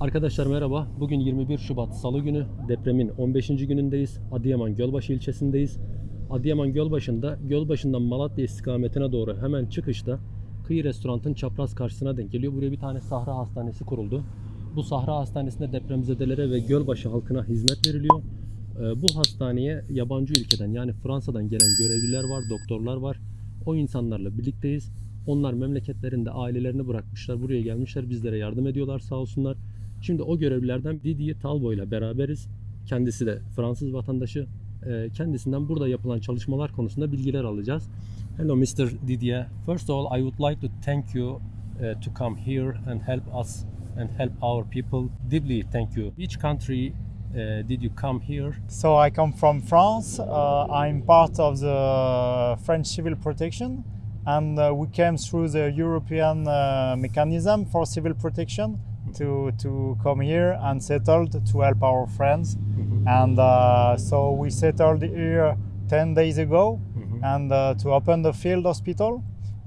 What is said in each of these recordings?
Arkadaşlar merhaba. Bugün 21 Şubat Salı günü. Depremin 15. günündeyiz. Adıyaman Gölbaşı ilçesindeyiz. Adıyaman Gölbaşı'nda Gölbaşı'ndan Malatya istikametine doğru hemen çıkışta Kıyı Restorant'ın çapraz karşısına denk geliyor. Buraya bir tane Sahra Hastanesi kuruldu. Bu Sahra Hastanesi'nde depremzedelere ve Gölbaşı halkına hizmet veriliyor. Ee, Bu hastaneye yabancı ülkeden yani Fransa'dan gelen görevliler var, doktorlar var. O insanlarla birlikteyiz. Onlar memleketlerinde ailelerini bırakmışlar, buraya gelmişler, bizlere yardım ediyorlar sağ olsunlar. Şimdi o görevlilerden Didier Talbot ile beraberiz. Kendisi de Fransız vatandaşı. Ee, Kendisinden burada yapılan çalışmalar konusunda bilgiler alacağız. Hello Mr. Didier. First of all, I would like to thank you uh, to come here and help us and help our people. Deeply thank you. Which country uh, did you come here? So I come from France. Uh, I'm part of the French Civil Protection, and uh, we came through the European uh, mechanism for civil protection to to come here and settled to help our friends. And uh, so we settled here ten days ago, and uh, to open the field hospital.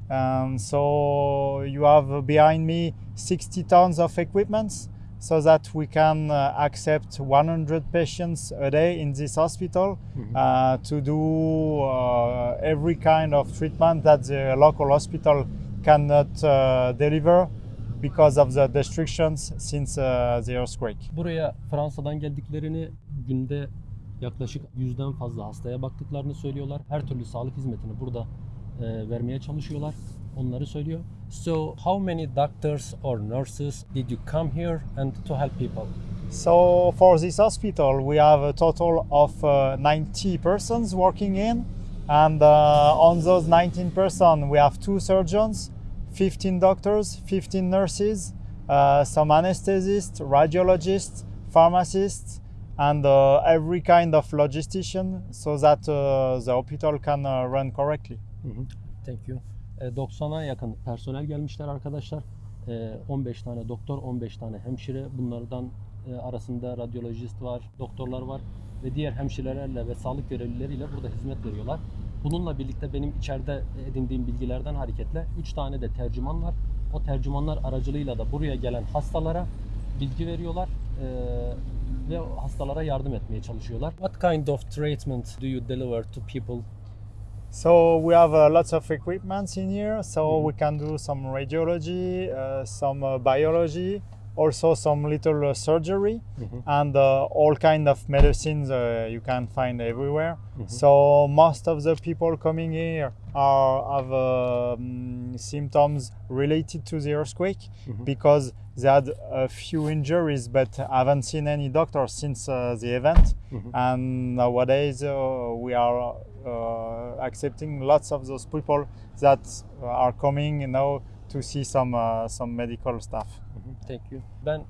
And so you have behind me 60 tons of equipments so that we can uh, accept 100 patients a day in this hospital uh, to do uh, every kind of treatment that the local hospital cannot uh, deliver because of the restrictions since uh, the earthquake. Buraya Fransa'dan geldiklerini günde yaklaşık yüzden fazla hastaya baktıklarını söylüyorlar. Her türlü sağlık hizmetini burada e, vermeye çalışıyorlar. Onları söylüyor. So how many doctors or nurses did you come here and to help people? So for this hospital, we have a total of uh, 90 persons working in, and uh, on those 19 persons, we have two surgeons, 15 doctors, 15 nurses, uh, some anesthesists, radiologists, pharmacists, and uh, every kind of logistician, so that uh, the hospital can uh, run correctly. Hı hı. Thank you. E, 90'a yakın personel gelmişler arkadaşlar. E, 15 tane doktor, 15 tane hemşire. Bunlardan e, arasında radyolojist var, doktorlar var ve diğer hemşirelerle ve sağlık görevlileriyle burada hizmet veriyorlar. Bununla birlikte benim içeride edindiğim bilgilerden hareketle 3 tane de tercüman var. O tercümanlar aracılığıyla da buraya gelen hastalara bilgi veriyorlar e, ve hastalara yardım etmeye çalışıyorlar. What kind of treatment do you deliver to people So we have uh, lots of equipments in here. So we can do some radiology, uh, some uh, biology, also some little uh, surgery, and uh, all kind of medicines uh, you can find everywhere. So most of the people coming here are have um, symptoms related to the earthquake because they had a few injuries, but haven't seen any doctor since uh, the event. And nowadays uh, we are uh, accepting lots of those people that are coming you know to see some uh, some medical stuff. Thank you. Ben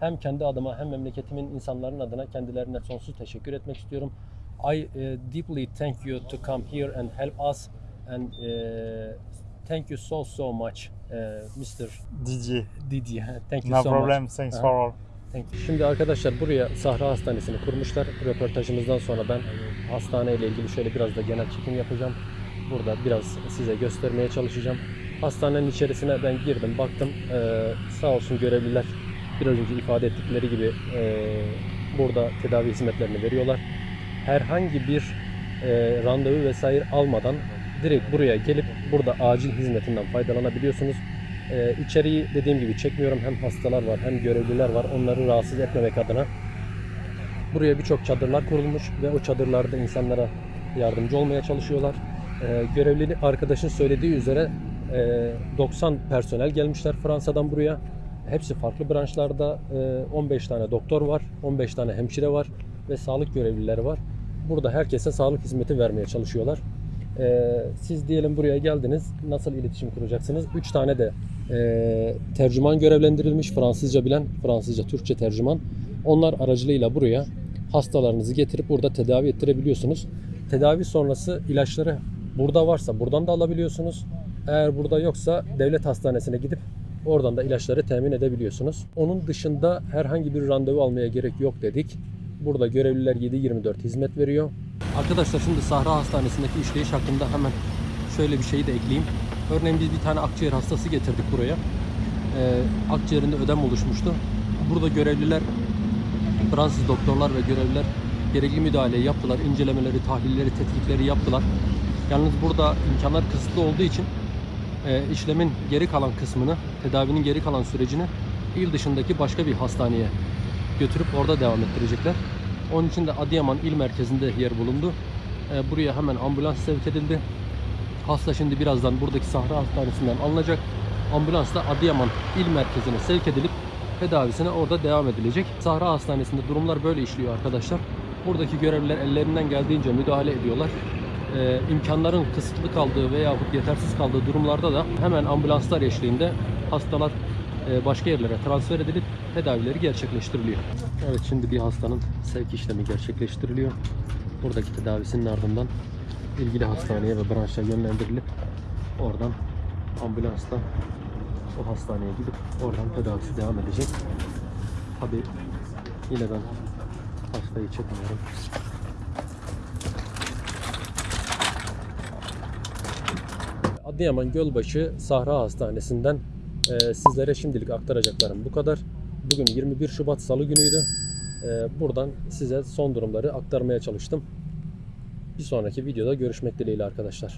hem kendi adıma hem memleketimin insanların adına kendilerine sonsuz teşekkür etmek istiyorum. I uh, deeply thank you to come here and help us and uh, thank you so so much uh, Mr. Didier, Didier. Thank you no so problem. much. Thanks Uh-huh. for all. Thank you. Şimdi arkadaşlar buraya Sahra Hastanesi'ni kurmuşlar. Röportajımızdan sonra ben hastane ile ilgili şöyle biraz da genel çekim yapacağım. Burada biraz size göstermeye çalışacağım. Hastanenin içerisine ben girdim, baktım. Ee, sağ olsun görevliler biraz önce ifade ettikleri gibi e, burada tedavi hizmetlerini veriyorlar. Herhangi bir e, randevu vesaire almadan direkt buraya gelip burada acil hizmetinden faydalanabiliyorsunuz. Ee, içeriği dediğim gibi çekmiyorum. Hem hastalar var hem görevliler var. Onları rahatsız etmemek adına. Buraya birçok çadırlar kurulmuş ve o çadırlarda insanlara yardımcı olmaya çalışıyorlar. Ee, görevli arkadaşın söylediği üzere e, 90 personel gelmişler Fransa'dan buraya. Hepsi farklı branşlarda. E, 15 tane doktor var, 15 tane hemşire var ve sağlık görevlileri var. Burada herkese sağlık hizmeti vermeye çalışıyorlar. Ee, siz diyelim buraya geldiniz. Nasıl iletişim kuracaksınız? 3 tane de tercüman görevlendirilmiş. Fransızca bilen, Fransızca, Türkçe tercüman. Onlar aracılığıyla buraya hastalarınızı getirip burada tedavi ettirebiliyorsunuz. Tedavi sonrası ilaçları burada varsa buradan da alabiliyorsunuz. Eğer burada yoksa devlet hastanesine gidip oradan da ilaçları temin edebiliyorsunuz. Onun dışında herhangi bir randevu almaya gerek yok dedik. Burada görevliler 7-24 hizmet veriyor. Arkadaşlar şimdi Sahra Hastanesi'ndeki işleyiş hakkında hemen şöyle bir şeyi de ekleyeyim. Örneğin biz bir tane akciğer hastası getirdik buraya. Ee, akciğerinde ödem oluşmuştu. burada görevliler, Fransız doktorlar ve görevliler gerekli müdahaleyi yaptılar. incelemeleri, tahlilleri, tetkikleri yaptılar. Yalnız burada imkanlar kısıtlı olduğu için işlemin geri kalan kısmını, tedavinin geri kalan sürecini il dışındaki başka bir hastaneye götürüp orada devam ettirecekler. Onun için de Adıyaman il merkezinde yer bulundu. E, buraya hemen ambulans sevk edildi. Hasta şimdi birazdan buradaki Sahra Hastanesi'nden alınacak. Ambulansla Adıyaman il merkezine sevk edilip tedavisine orada devam edilecek. Sahra Hastanesi'nde durumlar böyle işliyor arkadaşlar. Buradaki görevliler ellerinden geldiğince müdahale ediyorlar. Ee, imkanların kısıtlı kaldığı veyahut yetersiz kaldığı durumlarda da hemen ambulanslar eşliğinde hastalar e, başka yerlere transfer edilip tedavileri gerçekleştiriliyor. Evet şimdi bir hastanın sevk işlemi gerçekleştiriliyor. Buradaki tedavisinin ardından ilgili hastaneye ve branşa yönlendirilip oradan ambulansla o hastaneye gidip oradan tedavisi devam edecek. Tabi yine ben hastayı çekmiyorum. Adıyaman Gölbaşı Sahra Hastanesi'nden e, sizlere şimdilik aktaracaklarım bu kadar. Bugün 21 Şubat Salı günüydü. E, buradan size son durumları aktarmaya çalıştım. Bir sonraki videoda görüşmek dileğiyle arkadaşlar.